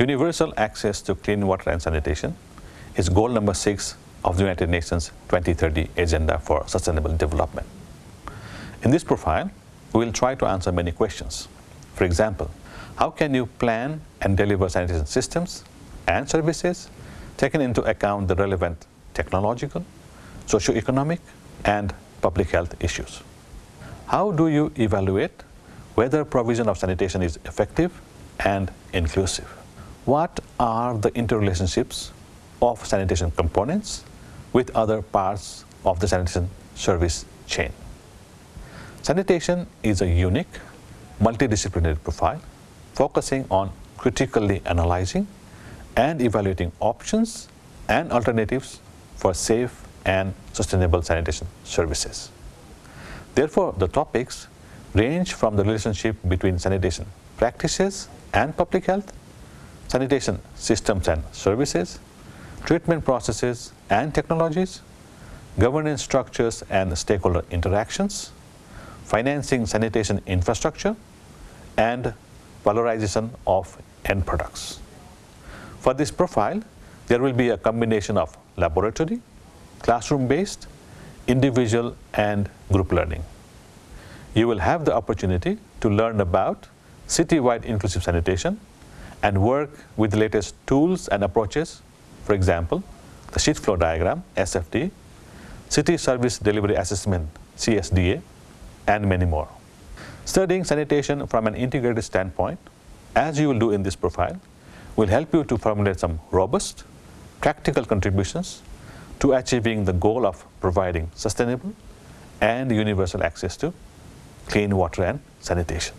Universal access to clean water and sanitation is goal number six of the United Nations 2030 Agenda for Sustainable Development. In this profile, we will try to answer many questions. For example, how can you plan and deliver sanitation systems and services taking into account the relevant technological, socio-economic and public health issues? How do you evaluate whether provision of sanitation is effective and inclusive? What are the interrelationships of sanitation components with other parts of the sanitation service chain? Sanitation is a unique, multidisciplinary profile focusing on critically analyzing and evaluating options and alternatives for safe and sustainable sanitation services. Therefore, the topics range from the relationship between sanitation practices and public health, sanitation systems and services, treatment processes and technologies, governance structures and stakeholder interactions, financing sanitation infrastructure, and valorization of end products. For this profile, there will be a combination of laboratory, classroom-based, individual and group learning. You will have the opportunity to learn about city-wide inclusive sanitation and work with the latest tools and approaches, for example, the shit flow diagram, SFD, City Service Delivery Assessment, CSDA, and many more. Studying sanitation from an integrated standpoint, as you will do in this profile, will help you to formulate some robust, practical contributions to achieving the goal of providing sustainable and universal access to clean water and sanitation.